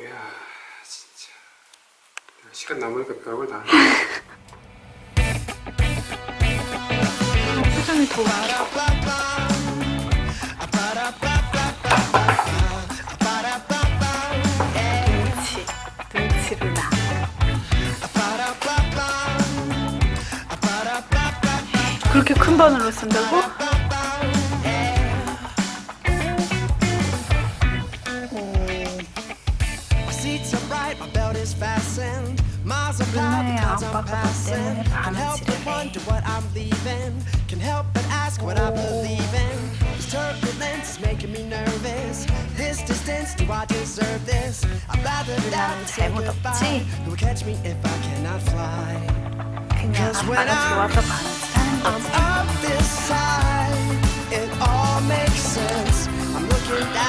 이야 진짜 시간 남으니까 별걸 다 표정이 더 많아 그렇게 큰 번호로 쓴다고? seats are bright, my belt is fastened. Miles because I'm passing. Can help but wonder what I'm leaving. Can help but ask what I believe in. This turbulence is making me nervous. This distance, do I deserve this? I'd rather die than say goodbye. Who will catch me if I cannot fly? Cause when I'm, up this side, it all makes sense. I'm looking down.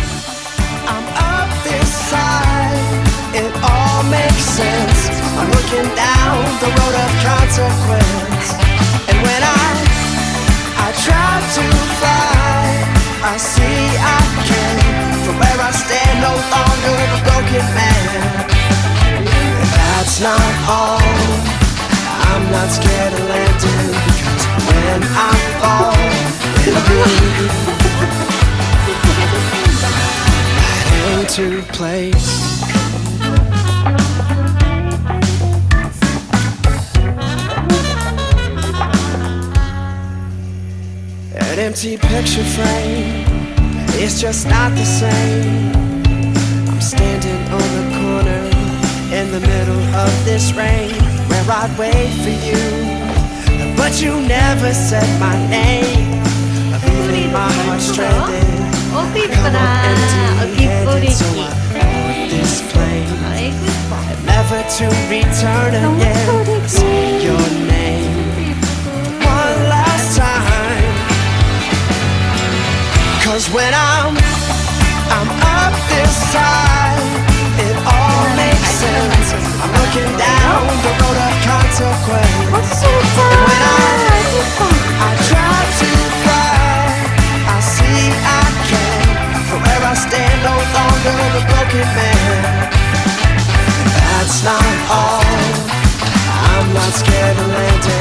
I'm looking down the road of consequence. And when I I try to fly. I see I can. From where I stand, no longer a broken man. That's not all. I'm not scared of landing because when I fall, it'll be right into place. An empty picture frame It's just not the same. I'm standing on the corner In the middle of this rain Where I'd wait for you. But you never said my name. I'm feeling my heart stranded. Come on empty-handed So I hold this flame. Never to return again. when I'm I'm up this high. It all makes sense. I'm looking down the road of consequence. When I I try to fly I see I can. From where I stand no longer a broken man. That's not all. I'm not scared of landing